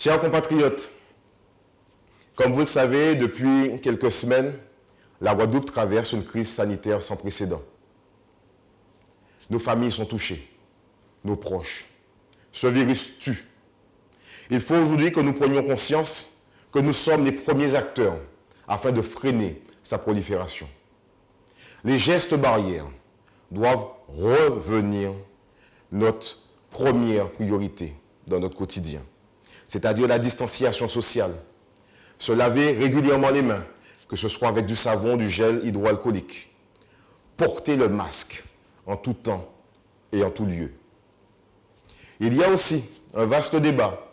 Chers compatriotes, comme vous le savez, depuis quelques semaines, la Guadeloupe traverse une crise sanitaire sans précédent. Nos familles sont touchées, nos proches. Ce virus tue. Il faut aujourd'hui que nous prenions conscience que nous sommes les premiers acteurs afin de freiner sa prolifération. Les gestes barrières doivent revenir notre première priorité dans notre quotidien, c'est-à-dire la distanciation sociale, se laver régulièrement les mains, que ce soit avec du savon, du gel hydroalcoolique, porter le masque en tout temps et en tout lieu. Il y a aussi un vaste débat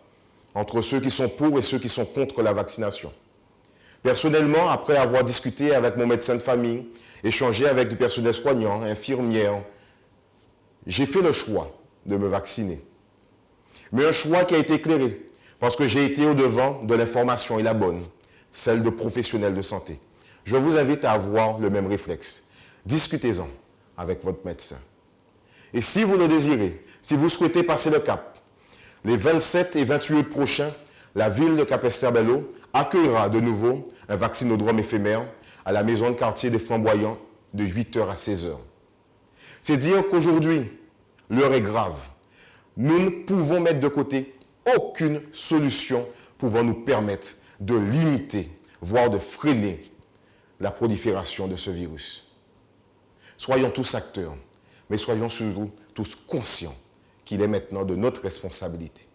entre ceux qui sont pour et ceux qui sont contre la vaccination. Personnellement, après avoir discuté avec mon médecin de famille, échangé avec du personnel soignant, infirmières, j'ai fait le choix de me vacciner. Mais un choix qui a été éclairé, parce que j'ai été au-devant de l'information et la bonne, celle de professionnels de santé. Je vous invite à avoir le même réflexe. Discutez-en avec votre médecin. Et si vous le désirez, si vous souhaitez passer le cap, les 27 et 28 prochains, la ville de Capesterre-Bello accueillera de nouveau un vaccinodrome éphémère à la maison de quartier des Flamboyants de 8h à 16h. C'est dire qu'aujourd'hui, l'heure est grave. Nous ne pouvons mettre de côté aucune solution pouvant nous permettre de limiter, voire de freiner la prolifération de ce virus. Soyons tous acteurs, mais soyons surtout tous conscients qu'il est maintenant de notre responsabilité.